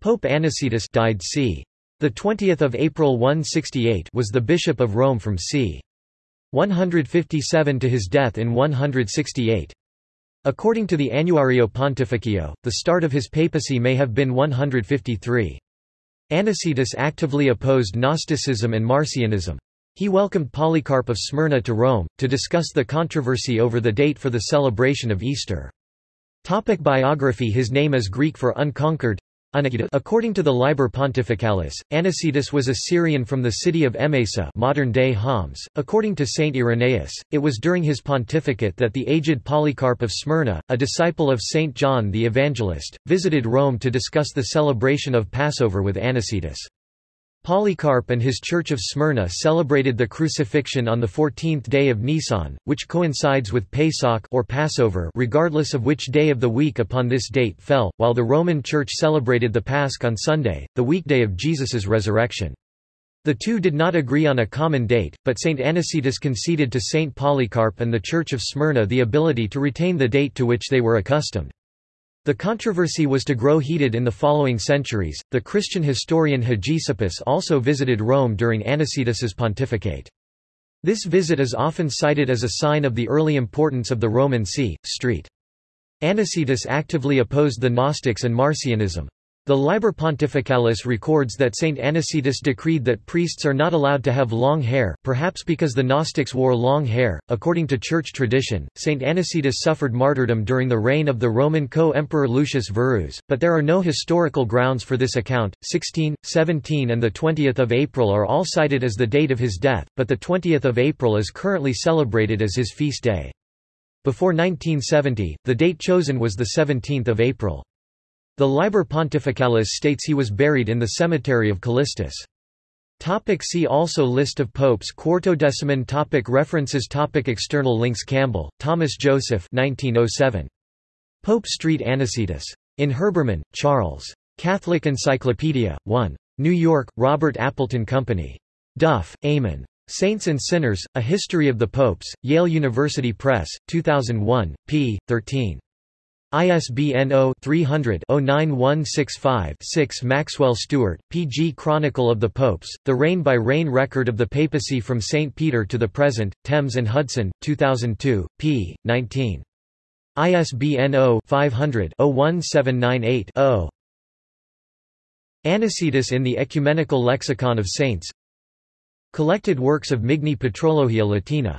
Pope Anicetus died c. The 20th of April 168 was the bishop of Rome from c. 157 to his death in 168. According to the Annuario Pontificio, the start of his papacy may have been 153. Anicetus actively opposed Gnosticism and Marcionism. He welcomed Polycarp of Smyrna to Rome, to discuss the controversy over the date for the celebration of Easter. Topic biography His name is Greek for unconquered, According to the Liber Pontificalis, Anicetus was a Syrian from the city of Emesa modern-day Homs. According to Saint Irenaeus, it was during his pontificate that the aged Polycarp of Smyrna, a disciple of Saint John the Evangelist, visited Rome to discuss the celebration of Passover with Anicetus. Polycarp and his Church of Smyrna celebrated the crucifixion on the 14th day of Nisan, which coincides with Pesach or Passover regardless of which day of the week upon this date fell, while the Roman Church celebrated the Pasch on Sunday, the weekday of Jesus's resurrection. The two did not agree on a common date, but St. Anicetus conceded to St. Polycarp and the Church of Smyrna the ability to retain the date to which they were accustomed. The controversy was to grow heated in the following centuries. The Christian historian Hegesippus also visited Rome during Anicetus's pontificate. This visit is often cited as a sign of the early importance of the Roman see. Street. Anicetus actively opposed the Gnostics and Marcionism. The Liber Pontificalis records that Saint Anicetus decreed that priests are not allowed to have long hair, perhaps because the Gnostics wore long hair. According to church tradition, Saint Anicetus suffered martyrdom during the reign of the Roman co-emperor Lucius Verus, but there are no historical grounds for this account. 16, 17 and the 20th of April are all cited as the date of his death, but the 20th of April is currently celebrated as his feast day. Before 1970, the date chosen was the 17th of April. The Liber Pontificalis states he was buried in the cemetery of Callistus. Topic see also List of popes Quartodeciman topic References topic External links Campbell, Thomas Joseph 1907. Pope Street Anicetus. In Herbermann, Charles. Catholic Encyclopedia, 1. New York, Robert Appleton Company. Duff, Eamon. Saints and Sinners, A History of the Popes, Yale University Press, 2001, p. 13. ISBN 0-300-09165-6 Maxwell Stuart, P.G. Chronicle of the Popes, The Reign-by-Reign Record of the Papacy from St. Peter to the Present, Thames and Hudson, 2002, p. 19. ISBN 0-500-01798-0. Anicetus in the Ecumenical Lexicon of Saints Collected works of Migne Patrologia Latina